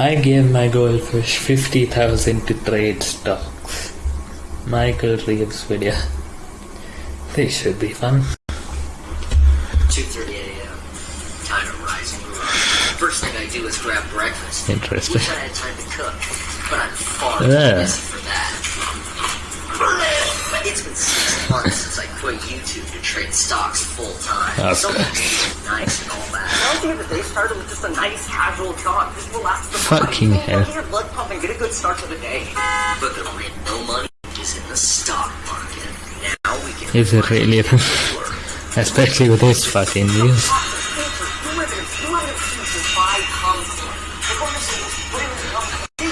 I gave my goldfish 50,000 to trade stocks. Michael Reeves video. This should be fun. 2.30 a.m. Time to rise and grow. First thing I do is grab breakfast. Interesting. Wish I had time to cook, but I'm far too Yeah. busy for that. It's been six months since I quit YouTube to trade stocks full time. Of so course. nice and all that. Why don't you get the day started with just a nice casual jog? Just relax the Fucking body. hell. Get your blood pumping. Get a good start to the day. But there ain't no money is in the stock market. Now we can Is it really? Especially with this fucking views.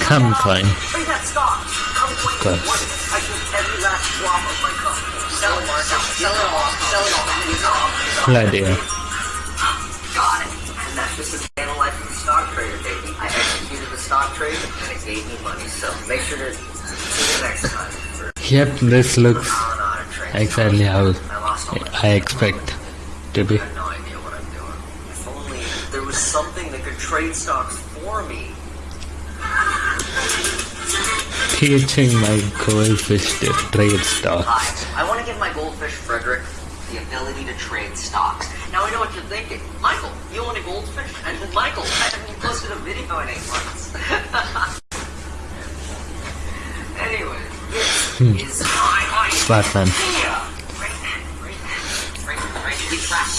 Come live in you Bloody hell. Got it. And that's just the the life of stock trader, baby. I executed the stock trade and it gave me money. So make sure to see you next time. Yep, this looks exactly how I expect to be. I no idea what I'm doing. If only there was something that could trade stocks for me. Teaching my goldfish to trade stocks. Hi, I want to give my goldfish Frederick the ability to trade stocks. Now I know what you're thinking. Michael, you own a goldfish? And Michael, I haven't posted a video in eight months. anyway, this hmm. is my.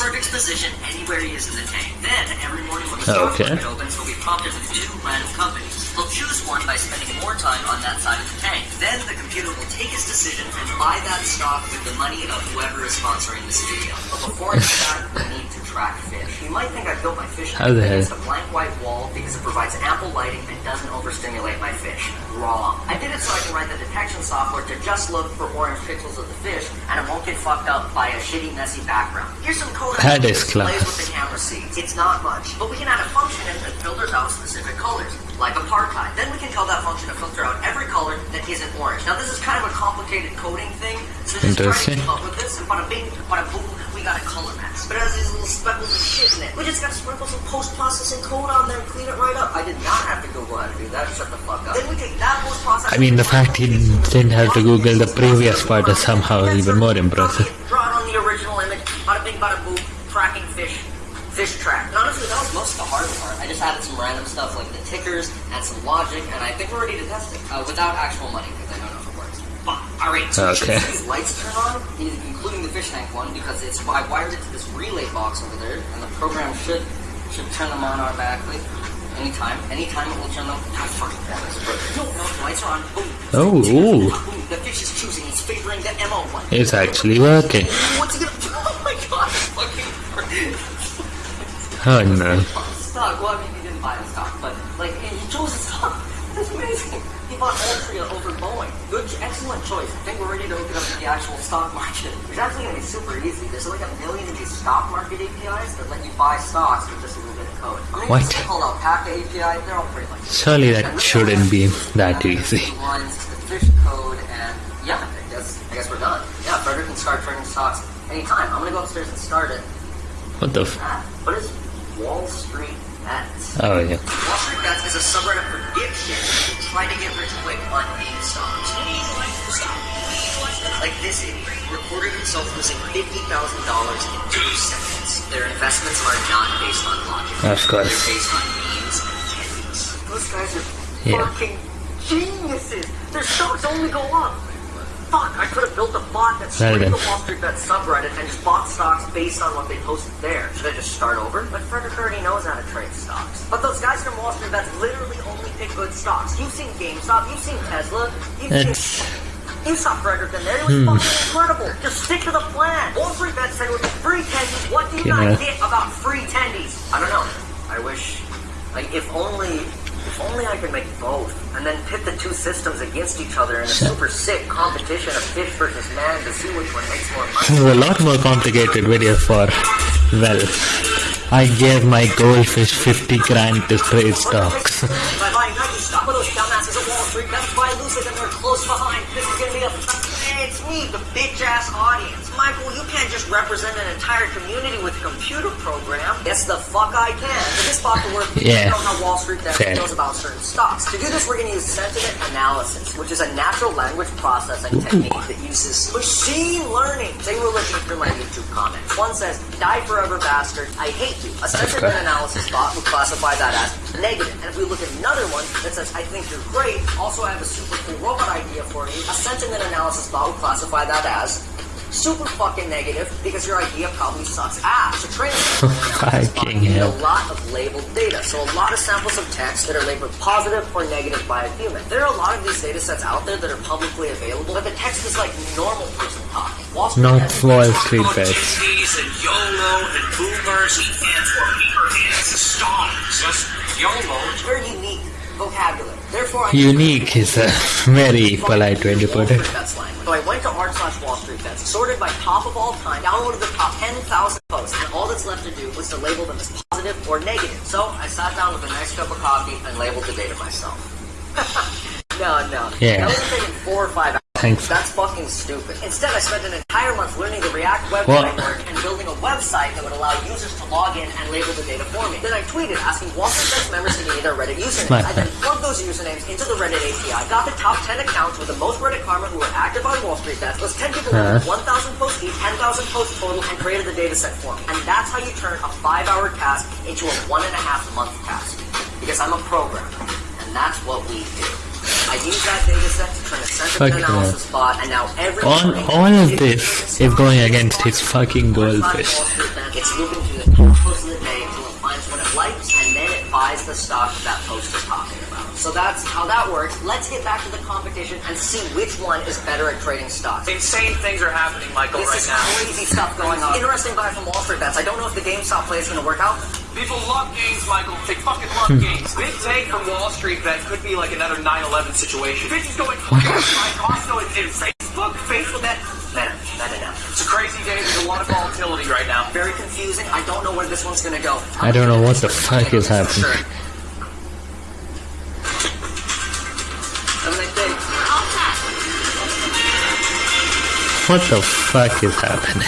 Frederick's position anywhere he is in the tank. Then, every morning when the oh, stock Okay. market opens, he'll be prompted with two random companies. He'll choose one by spending more time on that side of the tank. Then, the computer will take his decision and buy that stock with the money of whoever is sponsoring this video. But before I do that, we need track fish. You might think I built my fish How the against a blank white wall because it provides ample lighting and doesn't overstimulate my fish. Wrong. I did it so I can write the detection software to just look for orange pixels of the fish and it won't get fucked up by a shitty, messy background. Here's some code That is displays class. what the camera sees. It's not much, but we can add a function in that filters out specific colors, like apartheid. Then we can tell that function to filter out every color that isn't orange. Now this is kind of a complicated coding thing, so just try to keep up with this and bada bing, bada boom, got a color mask. But it has these little speckles of shit in it. We just gotta sprinkle some post-processing code on there and clean it right up. I did not have to Google how to do that. Shut the fuck up. Then we take that post-processing. I mean, the fact he didn't have to Google the previous part is somehow even more impressive. Draw it on the original image. Bada bing, bada boom. Tracking fish. Fish track. And honestly, that was most of the hard part. I just added some random stuff like the tickers and some logic, and I think we're ready to test it uh, without actual money because I don't know if it works. But, all right. So Okay. these lights turn on, including the fish tank one, because it's I wired it to this relay box over there, and the program should should turn them on automatically. Anytime, anytime it will turn them. God, fucking. No, no, the lights are on. Boom. Oh, ooh. Boom. The fish is choosing. It's favoring the MO one. It's actually working. What's he gonna do? Oh my god, fucking Oh no. stock. Well, I mean, he didn't buy the stock, but like he chose the stock. That's amazing. Bought Altria over Boeing. Good, excellent choice. I think we're ready to open up to the actual stock market. It's actually gonna be super easy. There's like a million of these stock market APIs that let you buy stocks with just a little bit of code. I mean, What? called Alpaca API. They're all pretty much. Surely that shouldn't be that easy. Ones, the fish code, and yeah, I guess I guess we're done. Yeah, Frederick can start trading stocks anytime. I'm gonna go upstairs and start it. What the f- what is Wall Street Bets? Oh yeah. Wall Street is a subreddit for dipshits who try to get rich quick on meme stocks. Like this idiot recorded himself losing fifty thousand dollars in two seconds. Their investments are not based on logic. Of course. They're based on memes and tendencies. Those guys are Yeah. fucking geniuses. Their stocks only go up. Fuck, I could have built a bot that Well scraped then. the Wall Street Bet subreddit and just bought stocks based on what they posted there. Should I just start over? But Frederick already knows how to trade stocks. But those guys from Wall Street Bets literally only pick good stocks. You've seen GameStop, you've seen Tesla, you've It's seen... You saw Frederick in there. It was fucking incredible. Just stick to the plan. Wall Street Bet said it would be free tendies. What do you Yeah. guys get about free tendies? I don't know. I wish, like, if only, if only I could make both, and then pit the two systems against each other in a super sick competition of fish versus man to see which one makes more this money. is a lot more complicated video for well. I gave my goldfish 50 grand to trade stocks. By buying Nike stock, with those dumbasses at Wall Street, that's buy Lucid and they're close behind. This is gonna be a it's me, the bitch ass audience. Michael, you can't just represent an entire community with a computer program. Yes, the fuck I can. For this bot to work, we Yeah. know how Wall Street Fair. feels about certain stocks. To do this, we're going to use sentiment analysis, which is a natural language processing technique that uses machine learning. Say we're looking through my YouTube comments. One says, "Die forever, bastard. I hate you." A sentiment Okay. analysis bot would classify that as negative. And if we look at another one that says, "I think you're great," also I have a super cool robot idea for you. A sentiment analysis bot would classify that as super fucking negative because your idea probably sucks ass. To train a sentiment Fucking you need a lot of labeled data. So a lot of samples of text that are labeled positive or negative by a human. There are a lot of these data sets out there that are publicly available, but the text is like normal person talking. Wall Not has- Wall Street About bets. GPs and YOLO and boomers and and for paper hands and stocks. Just YOLO. very unique vocabulary. Therefore, I Unique is a very polite way to put it. So I went to r slash Wall Street bets, sorted by top of all time, downloaded the top 10,000 posts, and all that's left to do was to label them as positive or negative. So I sat down with a nice cup of coffee and labeled the data myself. no, no. Yeah. That would have taken four or five hours. Thanks. That's fucking stupid. Instead, I spent an entire month learning the React web What? framework and building a website that would allow users to log in and label the data for me. Then I tweeted asking Wall Street Bets members to give me their Reddit usernames. I then plugged those usernames into the Reddit API, got the top 10 accounts with the most Reddit karma who were active on Wall Street Bets, those 10 people Uh-huh. 1,000 posts each, 10,000 posts total, and created the data set for me. And that's how you turn a five-hour task into a one and a half month task. Because I'm a programmer, and that's what we do. I use that data set to turn a sentiment Fucking analysis bot, and now every All, all of this is going against his fucking goldfish. It's through the top post of the day until it finds what it likes, and then it buys the stock that post is talking about. So that's how that works. Let's get back to the competition and see which one is better at trading stocks. Insane things are happening, Michael, This right is now. crazy stuff going on. Interesting buy from Wall Street bets. I don't know if the GameStop play is going to work out. People love games, Michael. They fucking love Hmm. games. Big take from Wall Street that could be like another 9/11 situation. Bitches going fucking like also in, in Facebook. Facebook that. Meta, meta now. It's a crazy day. There's a lot of volatility right now. Very confusing. I don't know where this one's going to go. I don't know what the fuck is happening. What the fuck is happening?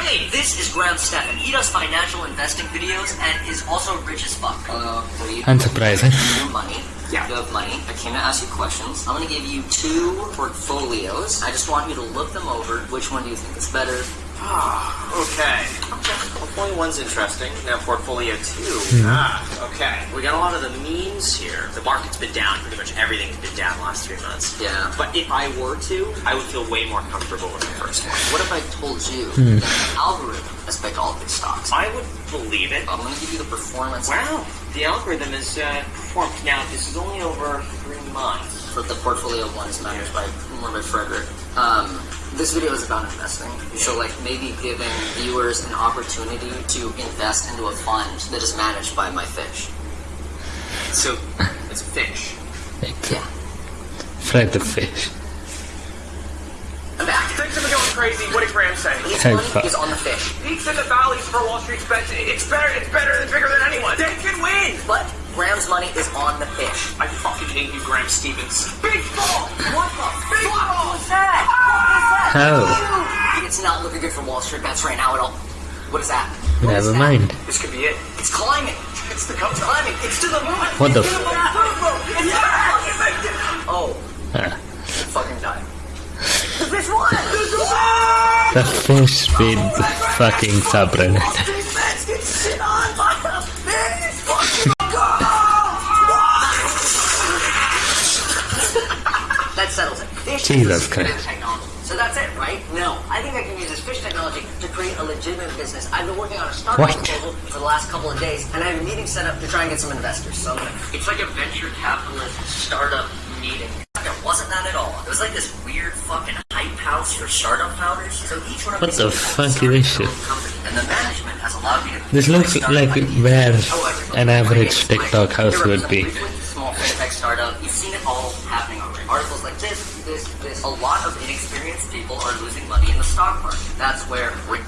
Hey, this is Graham Stephan. He does financial investing videos and is also rich as fuck. Uh, what do Unsurprising. Your money. Yeah. You have money. I came to ask you questions. I'm gonna give you two portfolios. I just want you to look them over. Which one do you think is better? Ah, okay. Okay. Portfolio one's interesting. Now portfolio two. Ah, okay. We got a lot of the memes here. The market's been down. Pretty much everything's been down last three months. Yeah. But if I were to, I would feel way more comfortable with the first one. What if I told you that the algorithm has picked all of these stocks? I would believe it. I'm gonna give you the performance Wow. The algorithm is uh, performed. Now, this is only over three months. But the portfolio one is managed by more by Frederick. Um, this video is about investing, so like maybe giving viewers an opportunity to invest into a fund that is managed by my fish. So, it's a fish. Yeah, Fred the fish. I'm back. Things have been going crazy. What did Graham say? His Hey, money fuck. is on the fish. Peaks and the valleys for Wall Street's bets. It's better. It's better. It's bigger than anyone. They can win. But Graham's money is on the fish. I fucking hate you, Graham Stevens. Big ball. What the fuck ball. was that? What was that? Oh. It's not looking good for Wall Street bets right now at all. What is that? What is Never that? mind. This could be it. It's climbing. It's the it's climbing. It's to the moon. What the It's to f- moon. It's back. Oh, Ah, fucking die. The fish won. the fish with the fucking subreddit. Settles it. Fish Jesus is technology. So that's it, right? No. I think I can use this fish technology to create a legitimate business. I've been working on a startup What? proposal for the last couple of days, and I have a meeting set up to try and get some investors. So It's like a venture capitalist startup meeting. It wasn't that at all. It was like this weird fucking hype house for startup founders. So each one of What the fuck is this own company, and the management has allowed me to. This looks like where an average TikTok house would represent be. A lot of inexperienced people are losing money in the stock market. That's where we.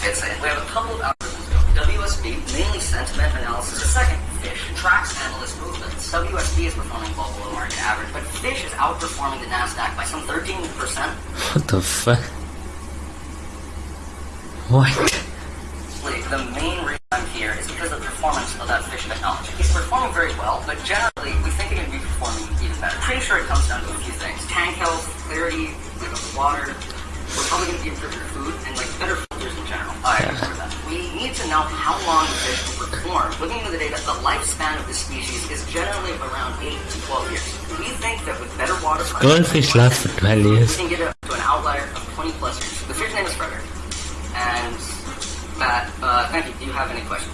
It's it. We have a couple of algorithms. WSB, mainly sentiment analysis. The second, fish tracks analyst movements. WSB is performing well below market average, but fish is outperforming the Nasdaq by some 13%. What the fuck? What? The main reason I'm here is because of the performance of that fish technology. It's performing very well, but generally, I'm pretty sure it comes down to a few things. Tank health, clarity, like of the water. We're probably going to be improving food and like better filters in general. I agree with that. We need to know how long the fish will perform. Looking into the data, the lifespan of the species is generally around 8 to 12 years. We think that with better water Goldfish lasts for 12 years. we years. can get up to an outlier of 20 plus years. The fish name is Frederick. And Matt, uh, thank you. Do you have any questions?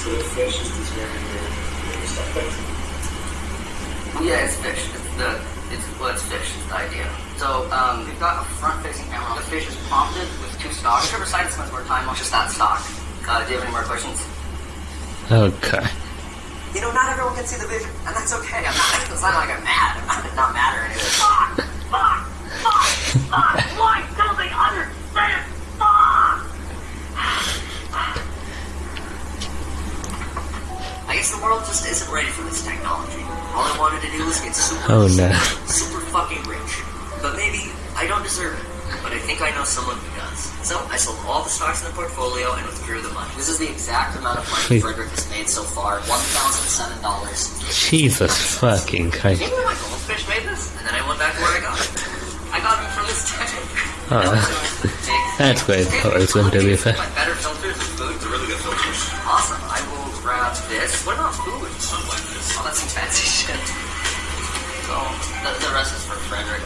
So the fish is determining your stuff. Yeah, it's fish. It's the it's well, it's fish. It's the idea. So um, we've got a front-facing camera. The fish is prompted with two stocks. Whichever side it spends more time on, just that stock. Uh, do you have any more questions? Okay. You know, not everyone can see the vision, and that's okay. I'm not. It's not like I'm mad. I'm not, not mad or anything. Fuck! Fuck! Fuck! Fuck! Why don't they understand? Fuck! I the world just isn't ready for this technology. All I wanted to do was get super, Oh, no. super, super fucking rich. But maybe I don't deserve it. But I think I know someone who does. So I sold all the stocks in the portfolio and withdrew the money. This is the exact amount of money Please. Frederick has made so far: one thousand seven dollars. Jesus fucking Christ. You know my goldfish made this? And then I went back to where I got it. I got it from this tank. Oh, ah, that's quite poison, to be fair. This. What about food? Oh, that's some fancy shit. So, the, the rest is for Frederick.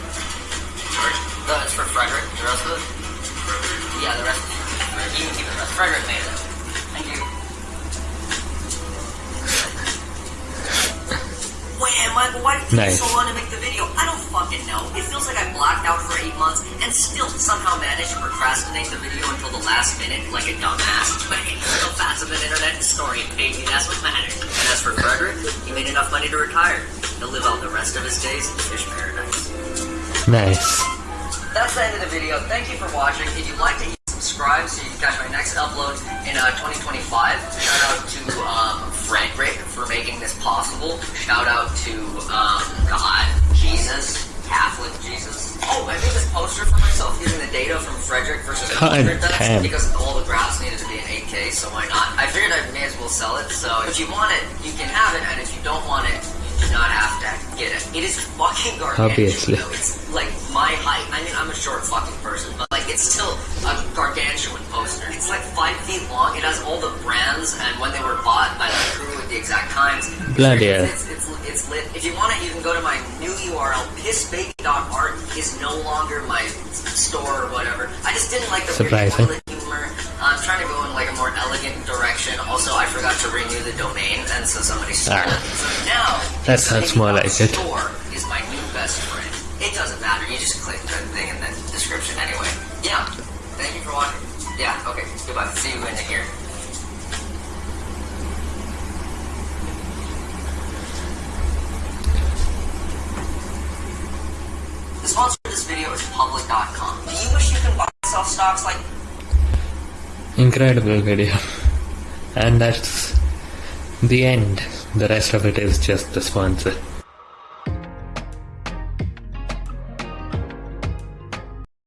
Sorry? No, it's for Frederick. The rest of it? Yeah, the rest. You can keep the rest. Frederick made it. Thank you. Wait, Michael, why did it take Nice. so long to make the video? I don't fucking know. It feels like I blacked out for eight months and still somehow managed to procrastinate the video until the last minute like a dumbass. But hey, still fast of an internet historian paid me. That's what matters. And as for Frederick, he made enough money to retire. He'll live out the rest of his days in fish paradise. Nice. That's the end of the video. Thank you for watching. If you'd like to subscribe so you can catch my next upload in uh, 2025, shout out to um, Frederick for making this possible. Shout out to um, God, Jesus, Catholic Jesus. Oh, I made this poster for myself using the data from Frederick versus Frederick because all the graphs needed to be in 8K, so why not? I figured I may as well sell it, so if you want it, you can have it, and if you don't want it, not have to get it. It is fucking gargantuan. Obviously. It's like my height. I mean, I'm a short fucking person, but like it's still a gargantuan poster. It's like five feet long. It has all the brands and when they were bought by the crew at the exact times. Bloody hell. It's, it's, it's, it's lit. If you want it, you can go to my new URL. Pissbaby.art is no longer my store or whatever. I just didn't like the weird Surprising. Like a more elegant direction. Also, I forgot to renew the domain, and so somebody stole Ah. it. So now That sounds more like it. Store is my new best friend. It doesn't matter. You just click the thing in the description anyway. Yeah. Thank you for watching. Yeah. Okay. Goodbye. See you in here. The sponsor of this video is public.com. Do you wish you could buy sell stocks like Incredible video. And that's the end. The rest of it is just the sponsor.